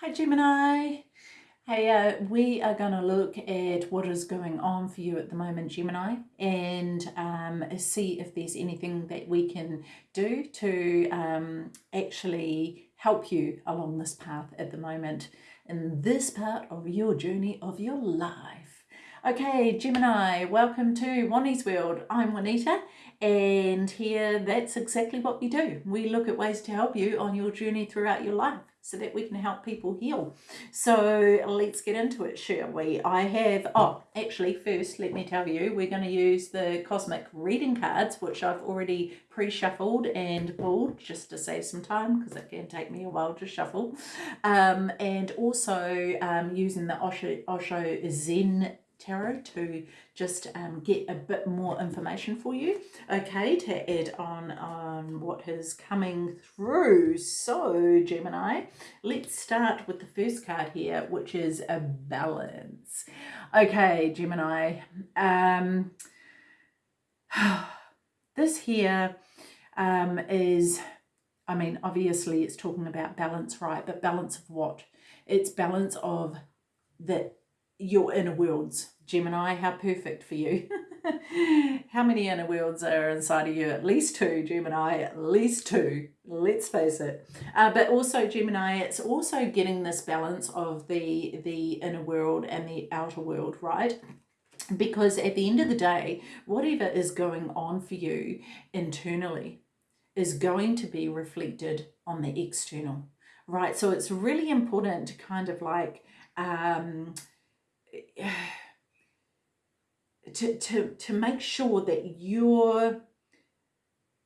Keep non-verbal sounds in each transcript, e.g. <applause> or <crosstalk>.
Hi Gemini. Hey, uh, we are going to look at what is going on for you at the moment, Gemini, and um, see if there's anything that we can do to um, actually help you along this path at the moment in this part of your journey of your life. Okay, Gemini, welcome to Juani's World. I'm Juanita, and here that's exactly what we do. We look at ways to help you on your journey throughout your life so that we can help people heal. So let's get into it, shall we? I have, oh, actually first let me tell you, we're going to use the Cosmic Reading cards, which I've already pre-shuffled and pulled just to save some time because it can take me a while to shuffle. Um, and also um, using the Osho, Osho Zen tarot to just um, get a bit more information for you. Okay to add on on what is coming through. So Gemini let's start with the first card here which is a balance. Okay Gemini um <sighs> this here um, is I mean obviously it's talking about balance right? But balance of what? It's balance of the your inner worlds. Gemini, how perfect for you. <laughs> how many inner worlds are inside of you? At least two, Gemini, at least two. Let's face it. Uh, but also, Gemini, it's also getting this balance of the, the inner world and the outer world, right? Because at the end of the day, whatever is going on for you internally is going to be reflected on the external, right? So it's really important to kind of like... Um, <sighs> to, to, to make sure that you're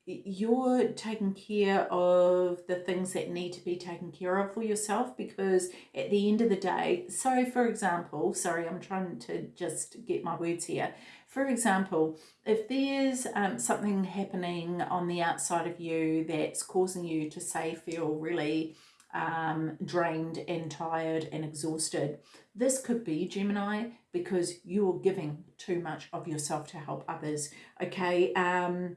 you're taking care of the things that need to be taken care of for yourself because at the end of the day so for example sorry i'm trying to just get my words here. For example if there's um, something happening on the outside of you that's causing you to say feel really um, drained and tired and exhausted. This could be Gemini because you're giving too much of yourself to help others. Okay. Um,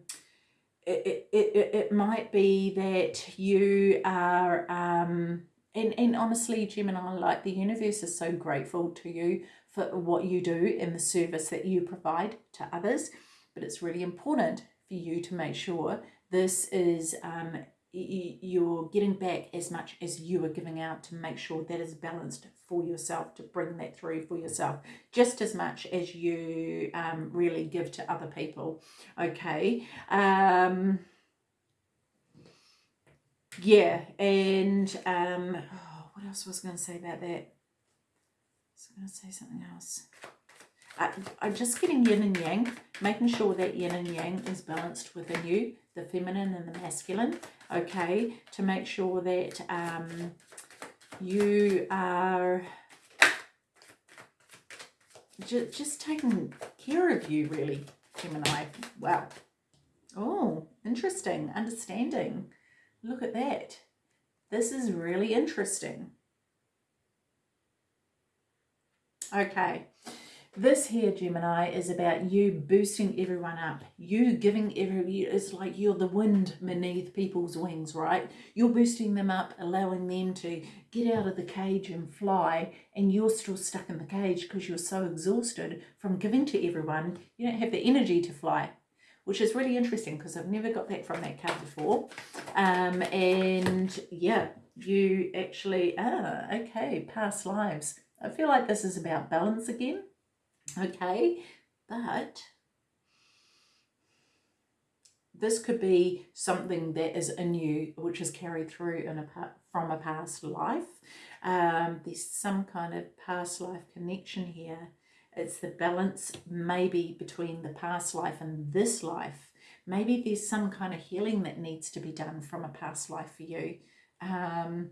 it, it, it, it might be that you are, um, and, and honestly, Gemini, like the universe is so grateful to you for what you do and the service that you provide to others. But it's really important for you to make sure this is um, you're getting back as much as you are giving out to make sure that is balanced for yourself to bring that through for yourself just as much as you um, really give to other people okay? Um, yeah and um, oh, what else was I going to say about that? I was going to say something else? I, I'm just getting yin and yang, making sure that yin and yang is balanced within you, the feminine and the masculine, okay, to make sure that um, you are just, just taking care of you, really, Gemini. Wow. Oh, interesting. Understanding. Look at that. This is really interesting. Okay. This here, Gemini, is about you boosting everyone up. You giving every, it's like you're the wind beneath people's wings, right? You're boosting them up, allowing them to get out of the cage and fly, and you're still stuck in the cage because you're so exhausted from giving to everyone. You don't have the energy to fly, which is really interesting because I've never got that from that card before. Um, and yeah, you actually, ah, okay, past lives. I feel like this is about balance again okay but this could be something that is in you which is carried through in a from a past life. Um, there's some kind of past life connection here. It's the balance maybe between the past life and this life. Maybe there's some kind of healing that needs to be done from a past life for you. Um,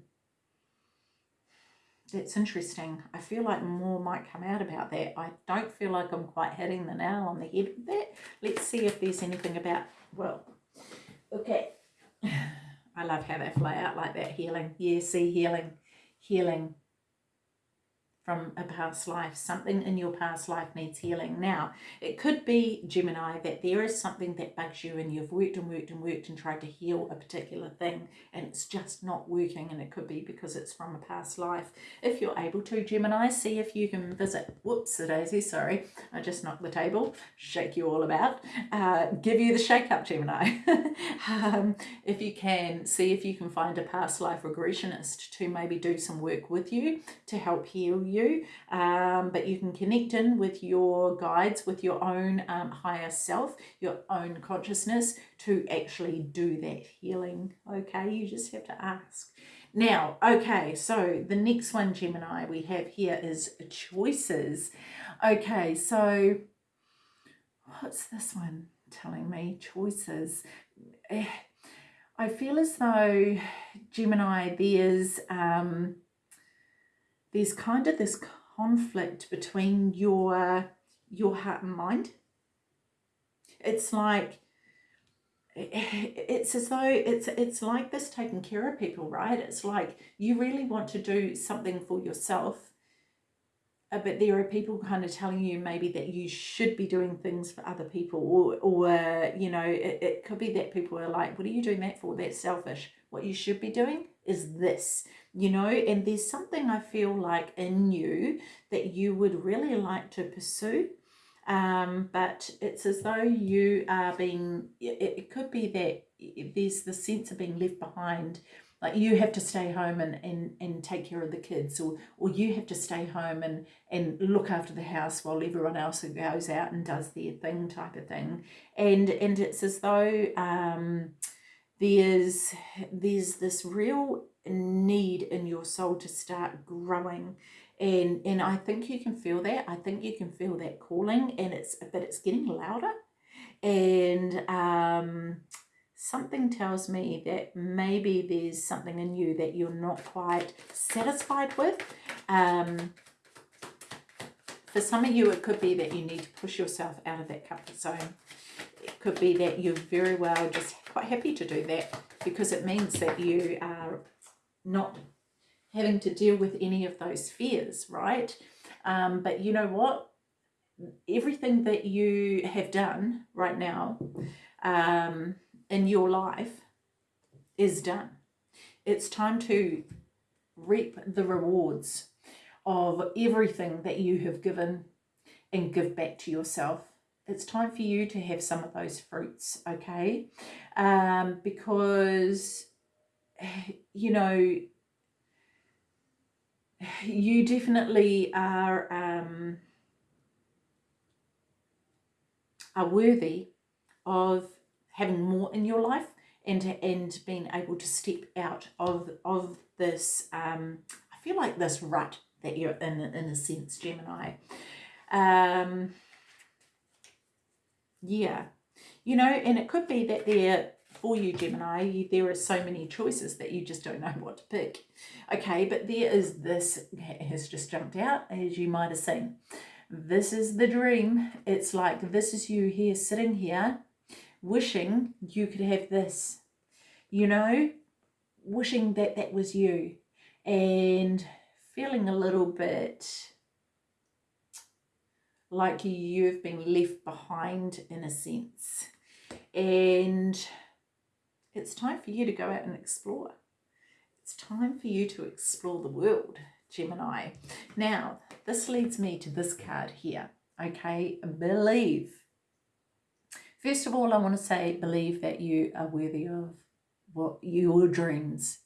that's interesting. I feel like more might come out about that. I don't feel like I'm quite hitting the nail on the head with that. Let's see if there's anything about, well, okay. <sighs> I love how they fly out like that, healing. Yeah, see, healing, healing. From a past life. Something in your past life needs healing. Now, it could be, Gemini, that there is something that bugs you and you've worked and worked and worked and tried to heal a particular thing and it's just not working and it could be because it's from a past life. If you're able to, Gemini, see if you can visit, whoops, the daisy, sorry, I just knocked the table, shake you all about, uh, give you the shake up, Gemini. <laughs> um, if you can, see if you can find a past life regressionist to maybe do some work with you to help heal you you, um, but you can connect in with your guides, with your own um, higher self, your own consciousness to actually do that healing. Okay, you just have to ask. Now, okay, so the next one, Gemini, we have here is choices. Okay, so what's this one telling me? Choices. Eh, I feel as though, Gemini, there's um, there's kind of this conflict between your your heart and mind. It's like it's as though it's it's like this taking care of people, right? It's like you really want to do something for yourself, uh, but there are people kind of telling you maybe that you should be doing things for other people, or or you know, it, it could be that people are like, "What are you doing that for? That's selfish." What you should be doing is this you know, and there's something I feel like in you that you would really like to pursue. Um, but it's as though you are being, it, it could be that there's the sense of being left behind like you have to stay home and, and, and take care of the kids or, or you have to stay home and, and look after the house while everyone else goes out and does their thing type of thing. And, and it's as though um, there's, there's this real need in your soul to start growing. And and I think you can feel that. I think you can feel that calling and it's but it's getting louder. And um something tells me that maybe there's something in you that you're not quite satisfied with. Um for some of you it could be that you need to push yourself out of that comfort zone. It could be that you're very well just quite happy to do that because it means that you are not having to deal with any of those fears, right? Um, but you know what? Everything that you have done right now um, in your life is done. It's time to reap the rewards of everything that you have given and give back to yourself. It's time for you to have some of those fruits, okay? Um, because <sighs> you know, <sighs> you definitely are um, are worthy of having more in your life and to and being able to step out of of this um, I feel like this rut that you're in in a sense Gemini um, yeah you know and it could be that they're for you, Gemini, there are so many choices that you just don't know what to pick. Okay, but there is this, has just jumped out, as you might have seen. This is the dream. It's like this is you here, sitting here, wishing you could have this. You know, wishing that that was you. And feeling a little bit like you've been left behind in a sense. And it's time for you to go out and explore. It's time for you to explore the world, Gemini. Now, this leads me to this card here, okay? Believe. First of all, I want to say believe that you are worthy of what your dreams.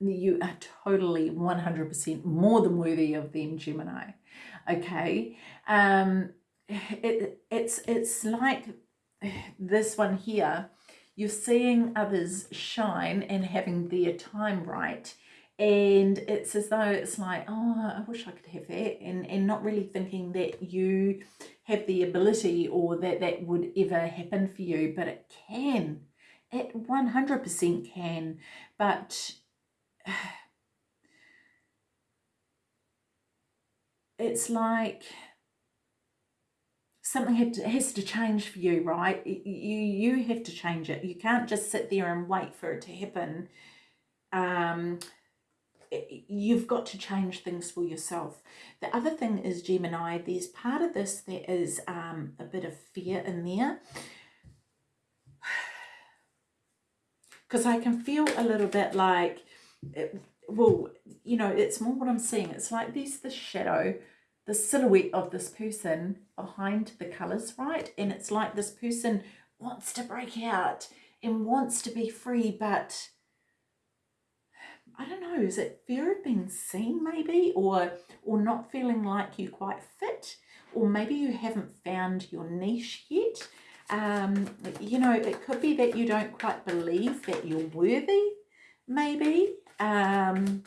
You are totally 100% more than worthy of them, Gemini. Okay? Um, it, it's, it's like this one here. You're seeing others shine and having their time right. And it's as though it's like oh I wish I could have that and and not really thinking that you have the ability or that that would ever happen for you but it can. It 100% can. But it's like something has to change for you, right? You, you have to change it. You can't just sit there and wait for it to happen. Um, you've got to change things for yourself. The other thing is Gemini, there's part of this that is um, a bit of fear in there. <sighs> Because I can feel a little bit like, it, well, you know, it's more what I'm seeing. It's like there's the shadow, the silhouette of this person behind the colours, right? And it's like this person wants to break out and wants to be free, but I don't know, is it fear of being seen maybe or or not feeling like you quite fit or maybe you haven't found your niche yet. Um, you know, it could be that you don't quite believe that you're worthy, maybe. Um,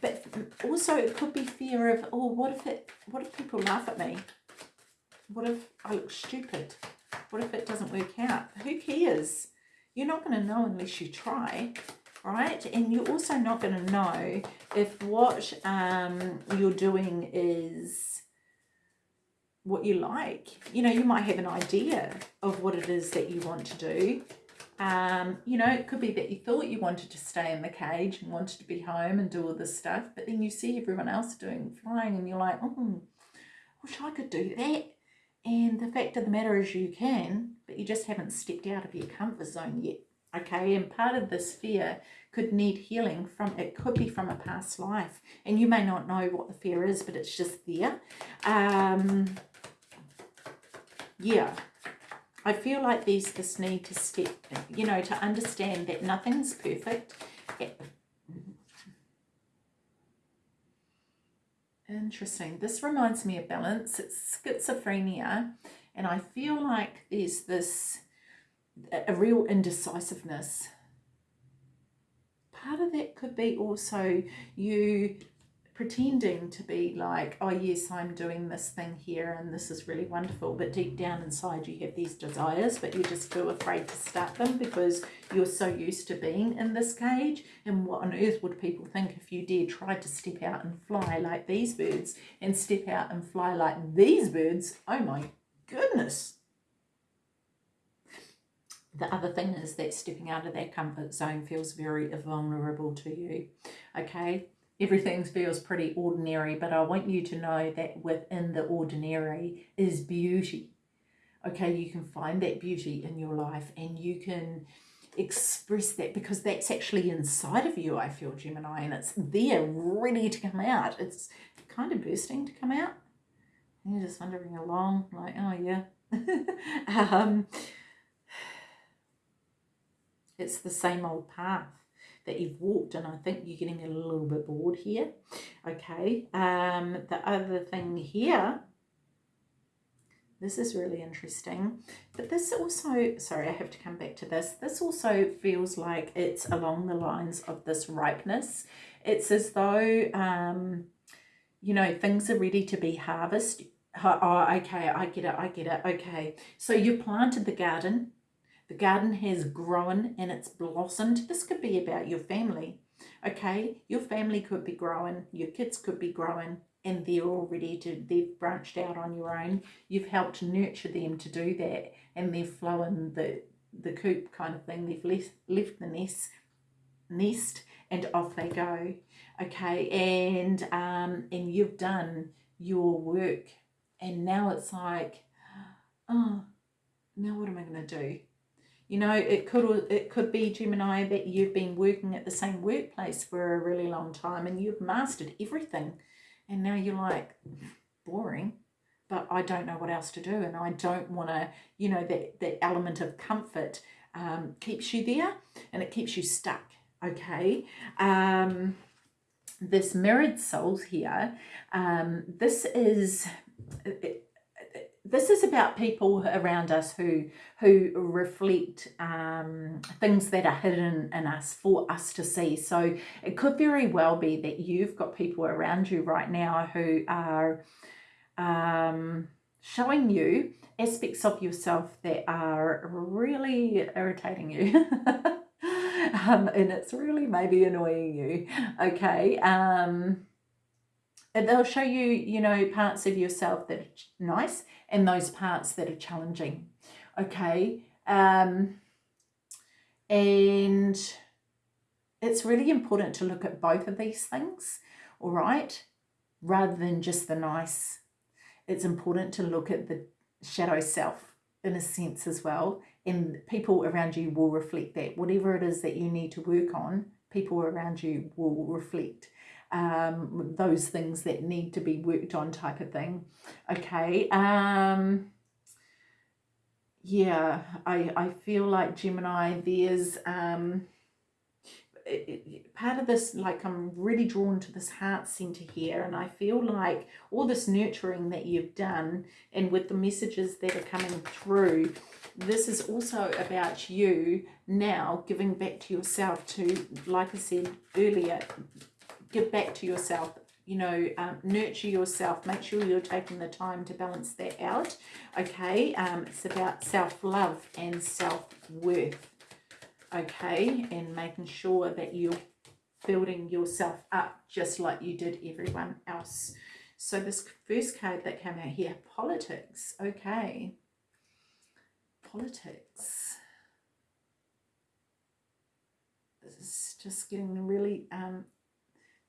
but also it could be fear of, oh, what if it, what if people laugh at me? What if I look stupid? What if it doesn't work out? Who cares? You're not going to know unless you try, right? And you're also not going to know if what um, you're doing is what you like. You know, you might have an idea of what it is that you want to do. Um, you know, it could be that you thought you wanted to stay in the cage and wanted to be home and do all this stuff, but then you see everyone else doing flying and you're like, oh, I wish I could do that. And the fact of the matter is you can, but you just haven't stepped out of your comfort zone yet. Okay, and part of this fear could need healing from, it could be from a past life. And you may not know what the fear is, but it's just there. Um, yeah, I feel like there's this need to step, you know, to understand that nothing's perfect. Interesting. This reminds me of balance. It's schizophrenia. And I feel like there's this, a real indecisiveness. Part of that could be also you pretending to be like, oh yes, I'm doing this thing here and this is really wonderful. But deep down inside you have these desires, but you're just feel afraid to start them because you're so used to being in this cage. And what on earth would people think if you dare try to step out and fly like these birds and step out and fly like these birds? Oh my goodness. The other thing is that stepping out of that comfort zone feels very vulnerable to you. Okay, everything feels pretty ordinary, but I want you to know that within the ordinary is beauty. Okay, you can find that beauty in your life and you can express that because that's actually inside of you, I feel, Gemini, and it's there ready to come out. It's kind of bursting to come out. And you're just wandering along like, oh yeah. <laughs> um, it's the same old path that you've walked and I think you're getting a little bit bored here. Okay, um, the other thing here, this is really interesting, but this also, sorry, I have to come back to this. This also feels like it's along the lines of this ripeness. It's as though, um, you know, things are ready to be harvested. Oh, okay, I get it, I get it. Okay, so you planted the garden the garden has grown and it's blossomed. This could be about your family. Okay, your family could be growing, your kids could be growing, and they're already to, they've branched out on your own. You've helped nurture them to do that, and they're flowing the, the coop kind of thing. They've left, left the nest, nest and off they go. Okay, and, um, and you've done your work, and now it's like, oh, now what am I going to do? You know, it could it could be Gemini that you've been working at the same workplace for a really long time and you've mastered everything, and now you're like boring, but I don't know what else to do, and I don't want to. You know that that element of comfort um, keeps you there, and it keeps you stuck. Okay. Um, this mirrored souls here. Um, this is. It, this is about people around us who who reflect um, things that are hidden in us for us to see. So it could very well be that you've got people around you right now who are um, showing you aspects of yourself that are really irritating you. <laughs> um, and it's really maybe annoying you. Okay. Um, they'll show you, you know, parts of yourself that are nice and those parts that are challenging. Okay. Um, and it's really important to look at both of these things, all right, rather than just the nice. It's important to look at the shadow self in a sense as well. And people around you will reflect that. Whatever it is that you need to work on, people around you will reflect um, those things that need to be worked on type of thing. Okay. Um, yeah, I, I feel like Gemini, there's um, it, it, part of this, like I'm really drawn to this heart center here, and I feel like all this nurturing that you've done, and with the messages that are coming through, this is also about you now giving back to yourself to, like I said earlier, give back to yourself you know, um, nurture yourself. Make sure you're taking the time to balance that out. Okay, um, it's about self-love and self-worth. Okay, and making sure that you're building yourself up just like you did everyone else. So this first card that came out here, politics. Okay, politics. This is just getting really um,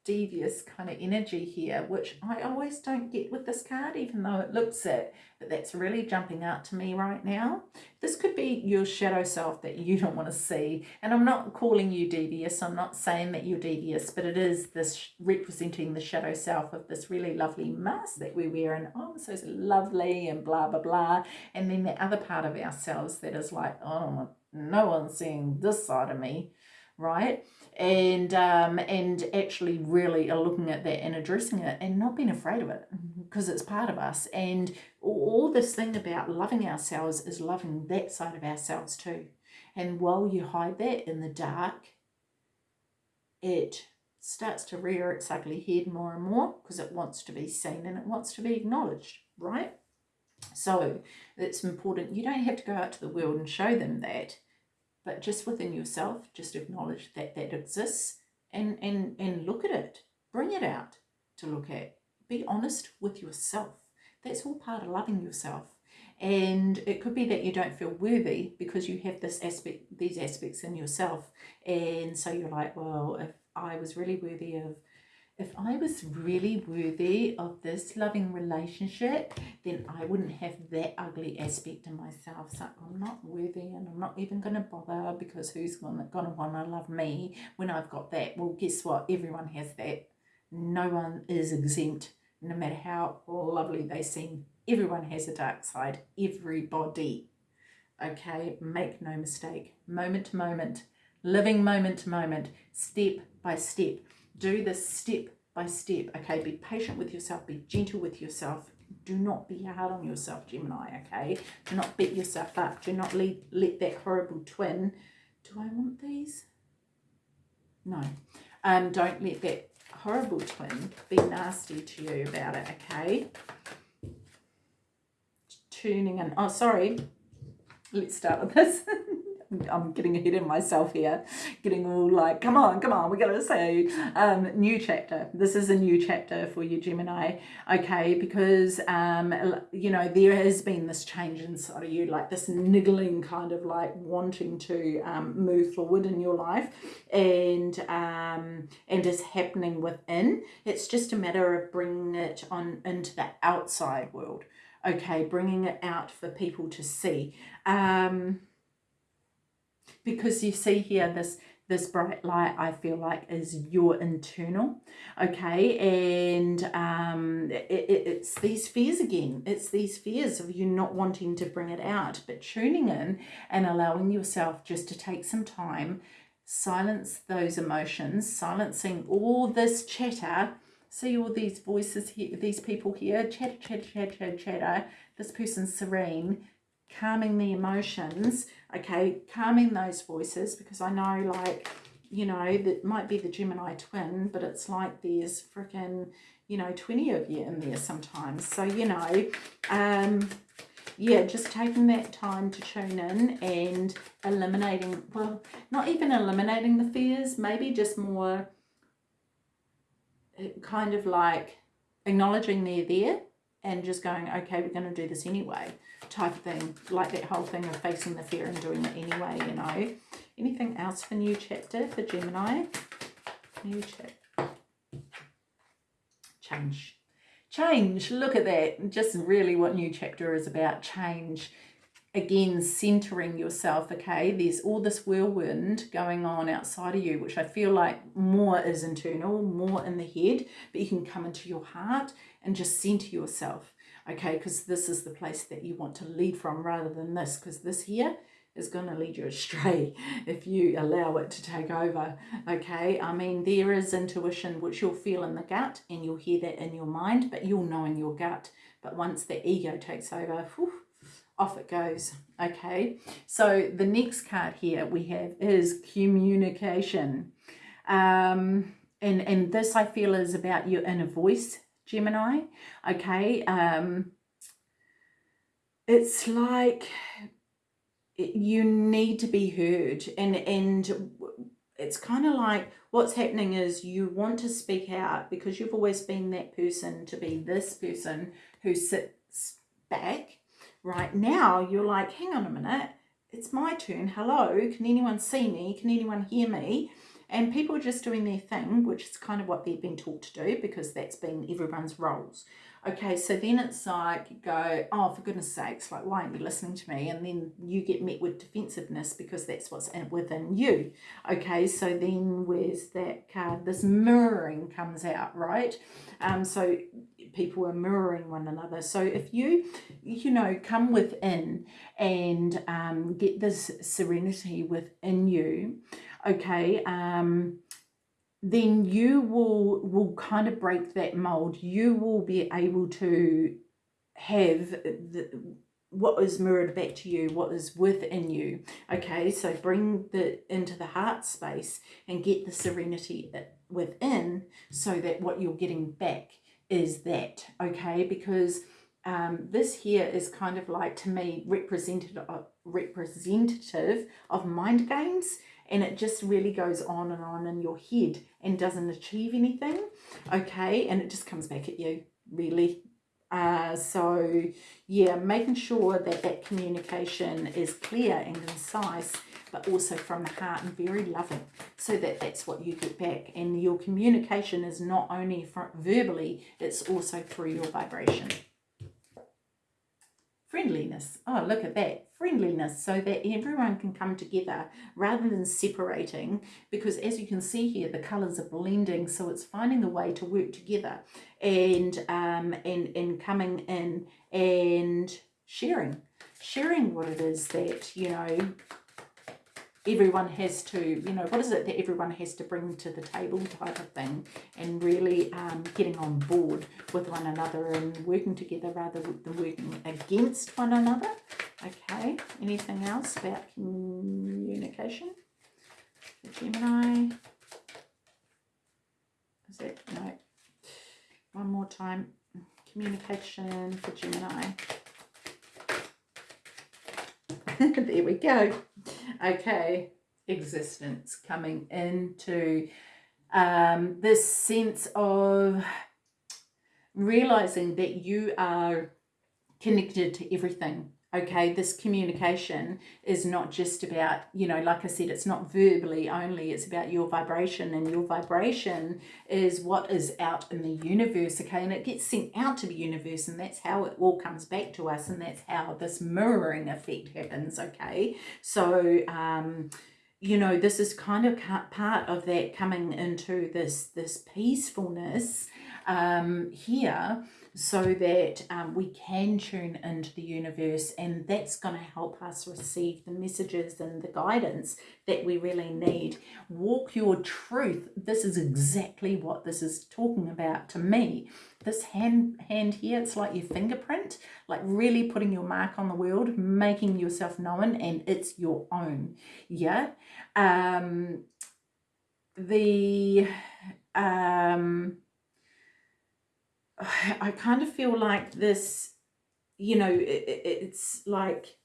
devious kind of energy here, which I always don't get with this card, even though it looks it, but that's really jumping out to me right now. This could be your shadow self that you don't want to see. And I'm not calling you devious. I'm not saying that you're devious, but it is this representing the shadow self of this really lovely mask that we wear and oh, so lovely and blah, blah, blah. And then the other part of ourselves that is like, oh, no one's seeing this side of me, right? And um, and actually really are looking at that and addressing it and not being afraid of it because mm-hmm. it's part of us. And all this thing about loving ourselves is loving that side of ourselves too. And while you hide that in the dark it starts to rear its ugly head more and more because it wants to be seen and it wants to be acknowledged right? So it's important. You don't have to go out to the world and show them that but just within yourself, just acknowledge that that exists and, and, and look at it. Bring it out to look at. Be honest with yourself. That's all part of loving yourself. And it could be that you don't feel worthy because you have this aspect, these aspects in yourself. And so you're like, well, if I was really worthy of if I was really worthy of this loving relationship, then I wouldn't have that ugly aspect in myself. So I'm not worthy and I'm not even going to bother because who's going to want to love me when I've got that? Well, guess what? Everyone has that. No one is exempt, no matter how lovely they seem. Everyone has a dark side. Everybody. Okay, make no mistake. Moment to moment, living moment to moment, step by step do this step by step. Okay, be patient with yourself, be gentle with yourself. Do not be hard on yourself, Gemini, okay? Do not beat yourself up. Do not let, that horrible twin... Do I want these? No. Um, don't let that horrible twin be nasty to you about it, okay? Tuning in. Oh, sorry. Let's start with this. <laughs> I'm getting ahead of myself here, getting all like, come on, come on, we got to say, um, new chapter. This is a new chapter for you, Gemini, okay? Because, um, you know, there has been this change inside of you, like this niggling kind of like wanting to um, move forward in your life and, um, and is happening within. It's just a matter of bringing it on into the outside world, okay? Bringing it out for people to see. Um, because you see here this this bright light I feel like is your internal okay? And um it, it, it's these fears again. It's these fears of you not wanting to bring it out but tuning in and allowing yourself just to take some time silence those emotions silencing all this chatter. See all these voices here these people here chatter chatter chatter chatter this person's serene calming the emotions, okay, calming those voices because I know like, you know, that might be the Gemini twin, but it's like there's freaking, you know, 20 of you in there sometimes. So, you know, um, yeah, just taking that time to tune in and eliminating, well, not even eliminating the fears, maybe just more eh, kind of like acknowledging they're there and just going, okay, we're going to do this anyway type of thing. Like that whole thing of facing the fear and doing it anyway, you know. Anything else for new chapter for Gemini? New chapter. Change. Change. Look at that. Just really what new chapter is about. Change again centering yourself okay? There's all this whirlwind going on outside of you which i feel like more is internal more in the head but you can come into your heart and just center yourself okay? Because this is the place that you want to lead from rather than this because this here is going to lead you astray <laughs> if you allow it to take over okay? I mean there is intuition which you'll feel in the gut and you'll hear that in your mind but you'll know in your gut. But once the ego takes over whew, off it goes. Okay, so the next card here we have is communication. Um, and, and this I feel is about your inner voice, Gemini. Okay, um, it's like you need to be heard and and it's kind of like what's happening is you want to speak out because you've always been that person to be this person who sits back Right now, you're like, hang on a minute, it's my turn. Hello, can anyone see me? Can anyone hear me? And people are just doing their thing, which is kind of what they've been taught to do because that's been everyone's roles. Okay, so then it's like go, oh, for goodness sakes, like, why aren't you listening to me? And then you get met with defensiveness because that's what's in, within you. Okay, so then where's that card? This mirroring comes out, right? Um, so people are mirroring one another. So if you, you know, come within and um, get this serenity within you, okay, um, then you will will kind of break that mold. You will be able to have the what is mirrored back to you, what is within you. Okay, so bring the into the heart space and get the serenity within so that what you're getting back is that, okay? Because um, this here is kind of like, to me, representative of, representative of mind games and it just really goes on and on in your head and doesn't achieve anything, okay? And it just comes back at you, really. Uh, so, yeah, making sure that that communication is clear and concise but also from the heart and very loving so that that's what you get back and your communication is not only verbally it's also through your vibration friendliness. Oh look at that friendliness. So that everyone can come together rather than separating because as you can see here the colors are blending so it's finding a way to work together and um and and coming in and sharing sharing what it is that you know everyone has to, you know, what is it that everyone has to bring to the table type of thing and really um, getting on board with one another and working together rather than working against one another. Okay, anything else about communication? Gemini? Is it? No. One more time. Communication for Gemini. <laughs> there we go okay, existence coming into um, this sense of realizing that you are connected to everything okay? This communication is not just about you know like i said it's not verbally only it's about your vibration and your vibration is what is out in the universe okay? And it gets sent out to the universe and that's how it all comes back to us and that's how this mirroring effect happens okay? So um you know this is kind of part of that coming into this this peacefulness um here so that um, we can tune into the universe and that's going to help us receive the messages and the guidance that we really need. Walk your truth. This is exactly what this is talking about to me. This hand, hand here, it's like your fingerprint, like really putting your mark on the world, making yourself known and it's your own. Yeah. Um, the... Um, <sighs> I kind of feel like this, you know, it, it's like,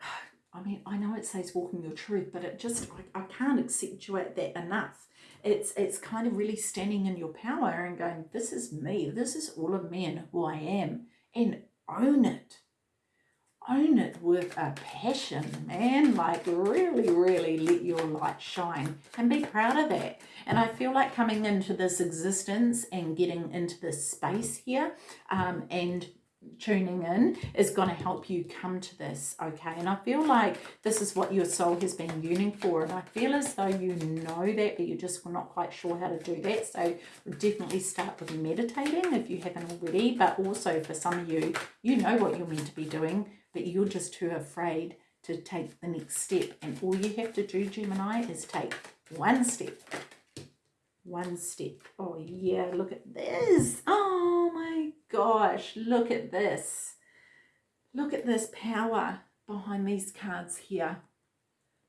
<sighs> I mean, I know it says walking your truth, but it just, I, I can't accentuate that enough. It's, it's kind of really standing in your power and going, this is me, this is all of me and who I am, and own it. own it with a passion, man. Like, really, really let your light shine and be proud of that. And I feel like coming into this existence and getting into this space here um, and tuning in is going to help you come to this okay and i feel like this is what your soul has been yearning for and i feel as though you know that but you're just not quite sure how to do that so definitely start with meditating if you haven't already but also for some of you you know what you're meant to be doing but you're just too afraid to take the next step. And all you have to do, Gemini, is take one step. One step. Oh, yeah, look at this. Oh, my gosh, look at this. Look at this power behind these cards here.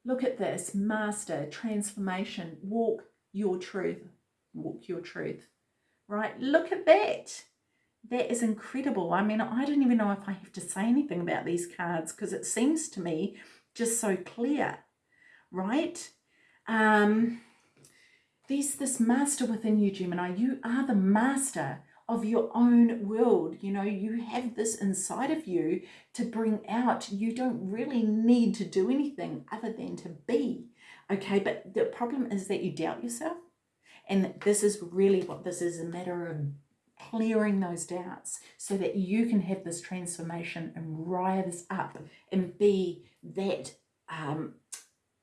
Look at this. Master, transformation, walk your truth. Walk your truth. Right? Look at that that is incredible. I mean, I don't even know if I have to say anything about these cards because it seems to me just so clear, right? Um, there's this master within you, Gemini. You are the master of your own world. You know, you have this inside of you to bring out. You don't really need to do anything other than to be. Okay, but the problem is that you doubt yourself. And this is really what this is a matter of clearing those doubts so that you can have this transformation and rise up and be that um,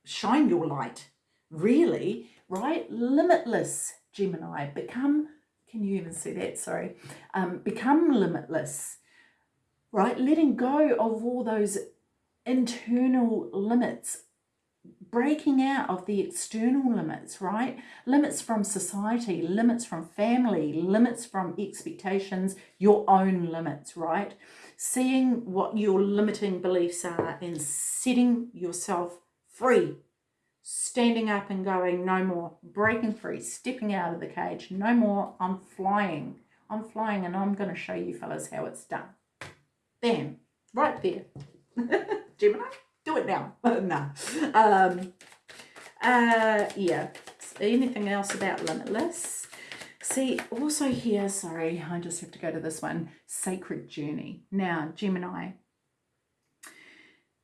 shine your light really right limitless gemini become can you even see that sorry um, become limitless right letting go of all those internal limits breaking out of the external limits, right? Limits from society, limits from family, limits from expectations, your own limits, right? Seeing what your limiting beliefs are and setting yourself free. Standing up and going, no more, breaking free, stepping out of the cage, no more, I'm flying. I'm flying and I'm going to show you fellas how it's done. Bam, right there. <laughs> Gemini? do it now. <laughs> no. Um, uh, yeah. Anything else about Limitless? See, also here, sorry, I just have to go to this one, Sacred Journey. Now, Gemini,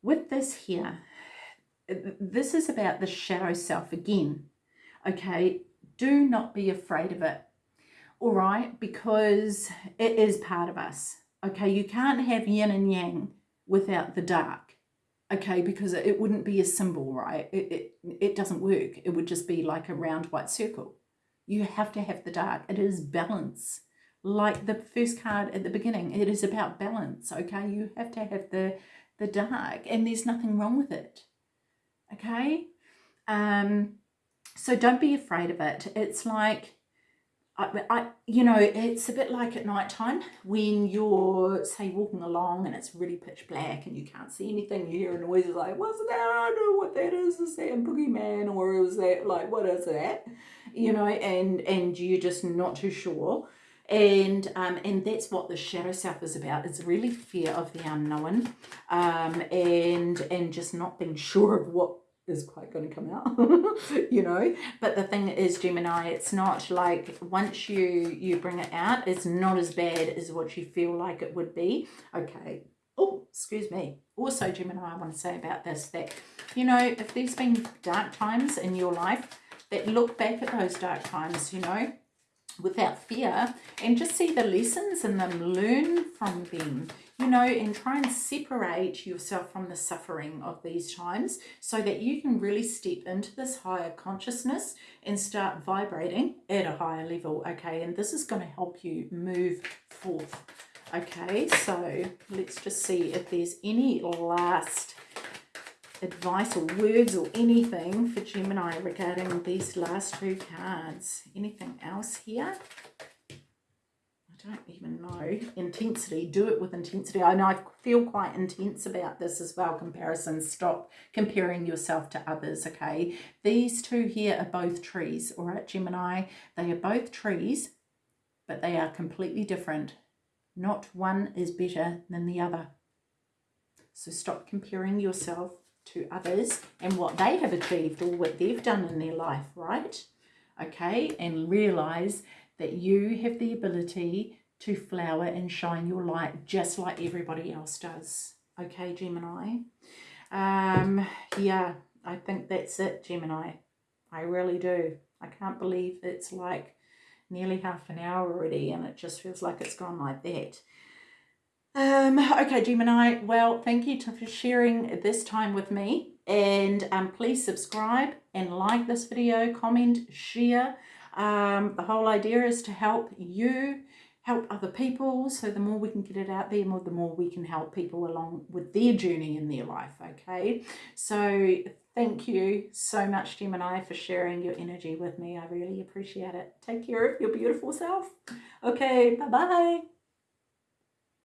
with this here, this is about the shadow self again, okay? Do not be afraid of it, all right? Because it is part of us, okay? You can't have yin and yang without the dark okay? Because it wouldn't be a symbol right? It, it it doesn't work. It would just be like a round white circle. You have to have the dark. It is balance. Like the first card at the beginning it is about balance okay? You have to have the the dark and there's nothing wrong with it okay um so don't be afraid of it it's like I, I, you know, it's a bit like at night time when you're, say, walking along and it's really pitch black and you can't see anything. You hear a noise like, what's that? I don't know what that is. Is that a boogeyman or is that, like, what is that? You know, and, and you're just not too sure. And um, and that's what the shadow self is about. It's really fear of the unknown um, and, and just not being sure of what is quite going to come out <laughs> you know? But the thing is gemini it's not like once you you bring it out it's not as bad as what you feel like it would be. Okay. Oh excuse me. Also gemini i want to say about this that you know if there's been dark times in your life that look back at those dark times you know without fear and just see the lessons in them learn from them you know, and try and separate yourself from the suffering of these times so that you can really step into this higher consciousness and start vibrating at a higher level, okay? And this is going to help you move forth, okay? So let's just see if there's any last advice or words or anything for Gemini regarding these last two cards. Anything else here? I don't even know. Intensity. Do it with intensity. I know I feel quite intense about this as well. Comparison. Stop comparing yourself to others, okay? These two here are both trees, all right, Gemini? They are both trees, but they are completely different. Not one is better than the other. So stop comparing yourself to others and what they have achieved or what they've done in their life, right? Okay, and realize that you have the ability to flower and shine your light just like everybody else does. Okay, Gemini. Um, yeah, I think that's it, Gemini. I really do. I can't believe it's like nearly half an hour already and it just feels like it's gone like that. Um, okay, Gemini, well, thank you for sharing this time with me. And um, please subscribe and like this video, comment, share. Um, the whole idea is to help you help other people. So the more we can get it out there, more the more we can help people along with their journey in their life. Okay. So thank you so much, Gemini, for sharing your energy with me. I really appreciate it. Take care of your beautiful self. Okay. Bye-bye.